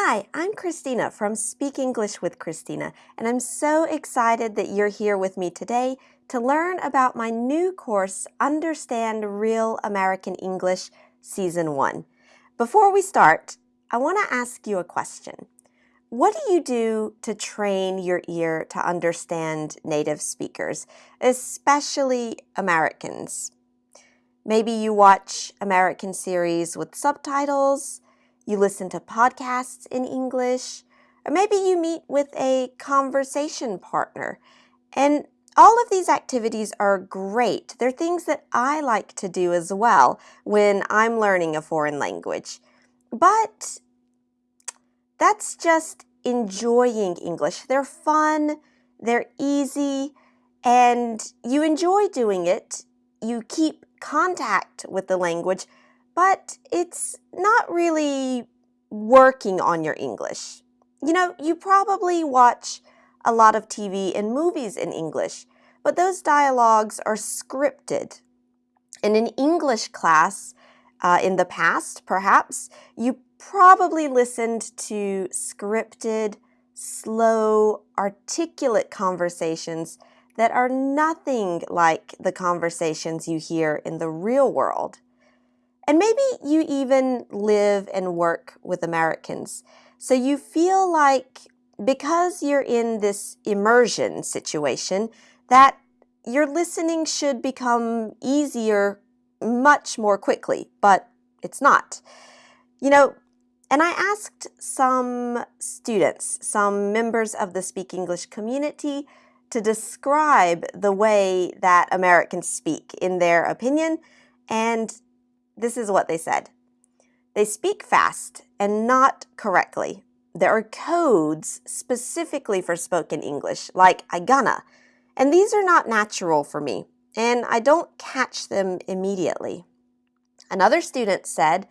Hi, I'm Christina from Speak English with Christina, and I'm so excited that you're here with me today to learn about my new course, Understand Real American English Season 1. Before we start, I want to ask you a question. What do you do to train your ear to understand native speakers, especially Americans? Maybe you watch American series with subtitles, you listen to podcasts in English, or maybe you meet with a conversation partner. And all of these activities are great. They're things that I like to do as well when I'm learning a foreign language. But that's just enjoying English. They're fun, they're easy, and you enjoy doing it. You keep contact with the language, but it's not really working on your English. You know, you probably watch a lot of TV and movies in English, but those dialogues are scripted. In an English class uh, in the past, perhaps, you probably listened to scripted, slow, articulate conversations that are nothing like the conversations you hear in the real world. And maybe you even live and work with Americans. So you feel like because you're in this immersion situation, that your listening should become easier much more quickly, but it's not. You know, and I asked some students, some members of the Speak English community, to describe the way that Americans speak in their opinion, and this is what they said. They speak fast and not correctly. There are codes specifically for spoken English, like I gonna, and these are not natural for me, and I don't catch them immediately. Another student said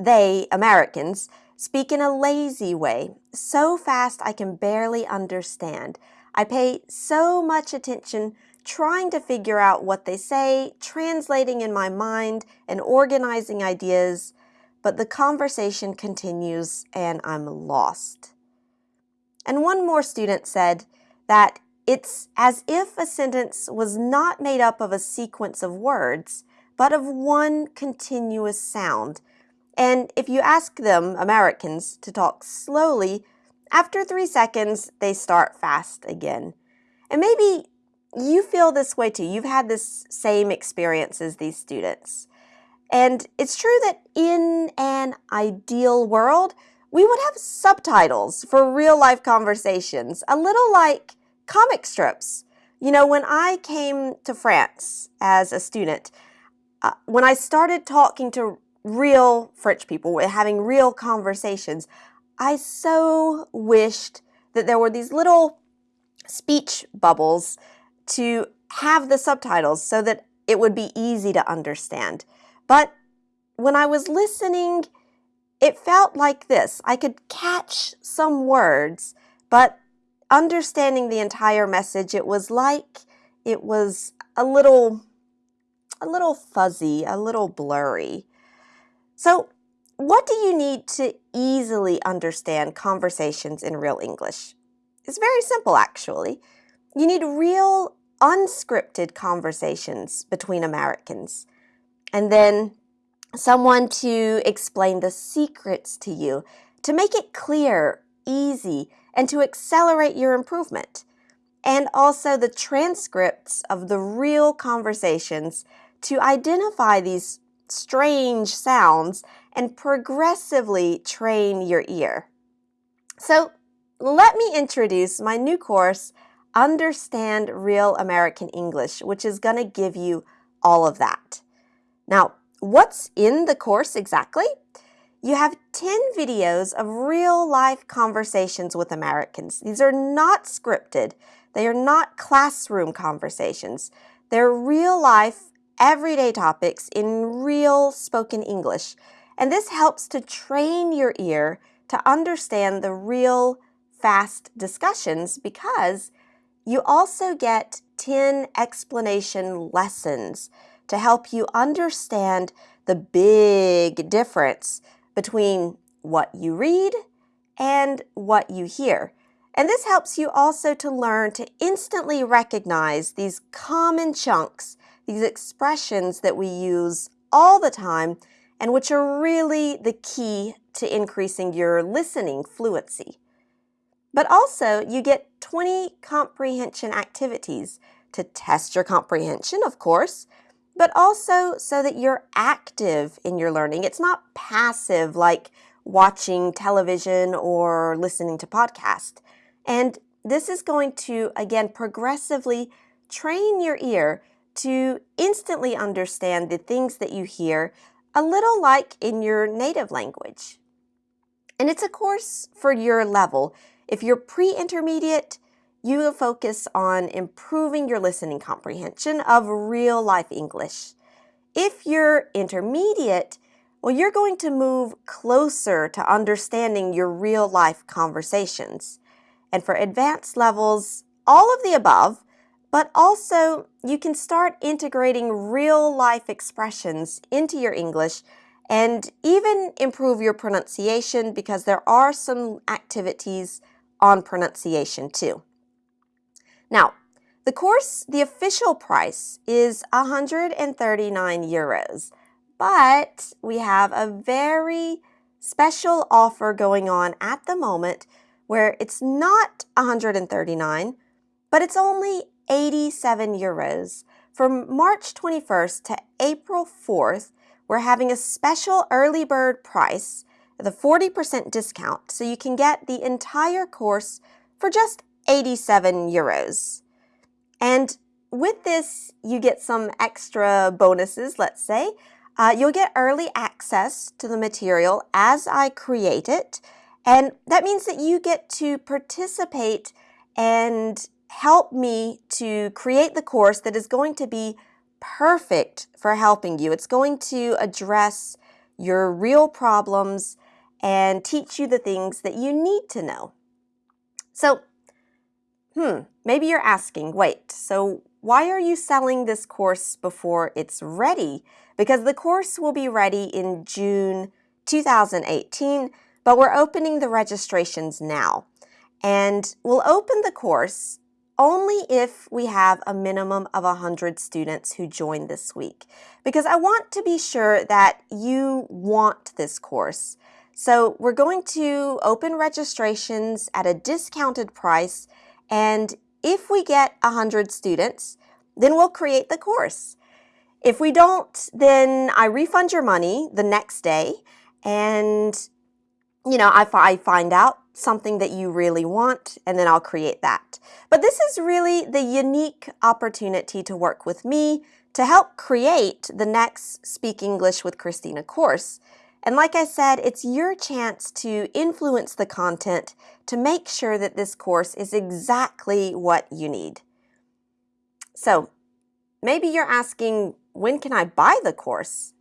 they, Americans, speak in a lazy way, so fast I can barely understand. I pay so much attention trying to figure out what they say, translating in my mind, and organizing ideas, but the conversation continues and I'm lost. And one more student said that it's as if a sentence was not made up of a sequence of words, but of one continuous sound. And if you ask them, Americans, to talk slowly, after three seconds, they start fast again. And maybe you feel this way too. You've had this same experience as these students. And it's true that in an ideal world, we would have subtitles for real life conversations, a little like comic strips. You know, when I came to France as a student, uh, when I started talking to real French people, having real conversations, I so wished that there were these little speech bubbles to have the subtitles so that it would be easy to understand. But when I was listening, it felt like this. I could catch some words, but understanding the entire message, it was like it was a little, a little fuzzy, a little blurry. So what do you need to easily understand conversations in real English? It's very simple, actually. You need real unscripted conversations between Americans. And then someone to explain the secrets to you, to make it clear, easy, and to accelerate your improvement. And also the transcripts of the real conversations to identify these strange sounds and progressively train your ear. So let me introduce my new course, Understand Real American English, which is going to give you all of that. Now, what's in the course exactly? You have 10 videos of real life conversations with Americans. These are not scripted. They are not classroom conversations. They're real life, everyday topics in real spoken English. And this helps to train your ear to understand the real fast discussions because you also get 10 explanation lessons to help you understand the big difference between what you read and what you hear. And this helps you also to learn to instantly recognize these common chunks, these expressions that we use all the time and which are really the key to increasing your listening fluency. But also, you get 20 comprehension activities to test your comprehension, of course, but also so that you're active in your learning. It's not passive like watching television or listening to podcasts. And this is going to, again, progressively train your ear to instantly understand the things that you hear, a little like in your native language. And it's a course for your level. If you're pre-intermediate, you will focus on improving your listening comprehension of real life English. If you're intermediate, well, you're going to move closer to understanding your real life conversations. And for advanced levels, all of the above, but also you can start integrating real life expressions into your English and even improve your pronunciation because there are some activities on pronunciation too. Now, the course, the official price is 139 euros, but we have a very special offer going on at the moment where it's not 139, but it's only 87 euros. From March 21st to April 4th, we're having a special early bird price, the 40% discount, so you can get the entire course for just 87 euros. And with this, you get some extra bonuses, let's say. Uh, you'll get early access to the material as I create it. And that means that you get to participate and help me to create the course that is going to be perfect for helping you. It's going to address your real problems and teach you the things that you need to know. So, hmm, maybe you're asking, wait, so why are you selling this course before it's ready? Because the course will be ready in June 2018, but we're opening the registrations now. And we'll open the course only if we have a minimum of 100 students who join this week. Because I want to be sure that you want this course. So we're going to open registrations at a discounted price and if we get 100 students, then we'll create the course. If we don't, then I refund your money the next day and you know, if I find out something that you really want, and then I'll create that. But this is really the unique opportunity to work with me to help create the next Speak English with Christina course. And like I said, it's your chance to influence the content to make sure that this course is exactly what you need. So maybe you're asking, when can I buy the course?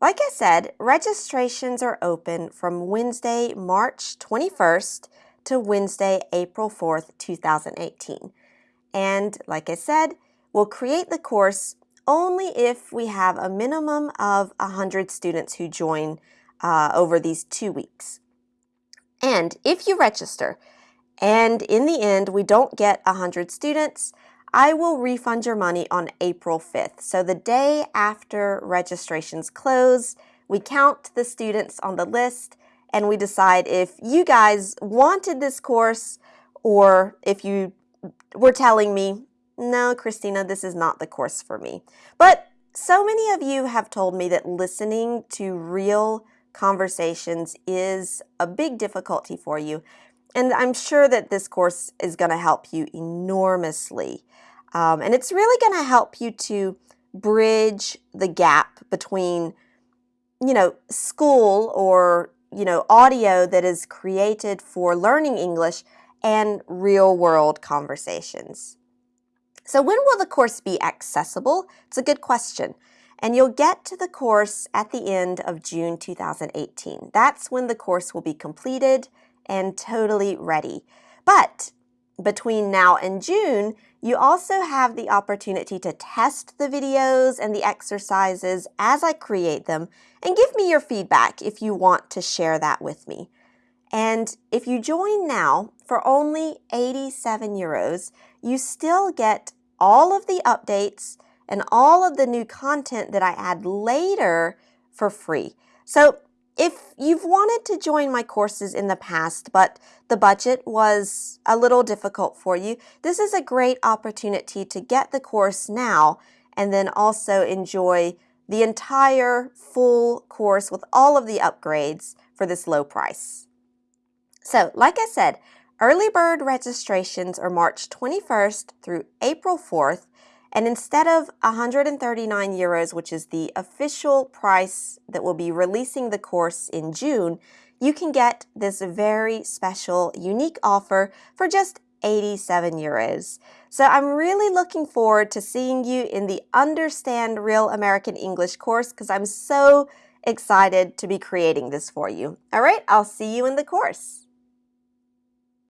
Like I said, registrations are open from Wednesday, March 21st to Wednesday, April 4th, 2018. And like I said, we'll create the course only if we have a minimum of 100 students who join uh, over these two weeks. And if you register and in the end we don't get 100 students, I will refund your money on April 5th. So the day after registrations close, we count the students on the list and we decide if you guys wanted this course or if you were telling me, no, Christina, this is not the course for me. But so many of you have told me that listening to real conversations is a big difficulty for you. And I'm sure that this course is going to help you enormously. Um, and it's really going to help you to bridge the gap between, you know, school or, you know, audio that is created for learning English and real world conversations. So when will the course be accessible? It's a good question. And you'll get to the course at the end of June 2018. That's when the course will be completed and totally ready. But between now and June, you also have the opportunity to test the videos and the exercises as I create them and give me your feedback if you want to share that with me. And if you join now for only 87 euros, you still get all of the updates and all of the new content that I add later for free. So if you've wanted to join my courses in the past, but the budget was a little difficult for you, this is a great opportunity to get the course now and then also enjoy the entire full course with all of the upgrades for this low price. So, like I said, early bird registrations are March 21st through April 4th, and instead of 139 euros, which is the official price that will be releasing the course in June, you can get this very special, unique offer for just 87 euros. So I'm really looking forward to seeing you in the Understand Real American English course because I'm so excited to be creating this for you. All right, I'll see you in the course.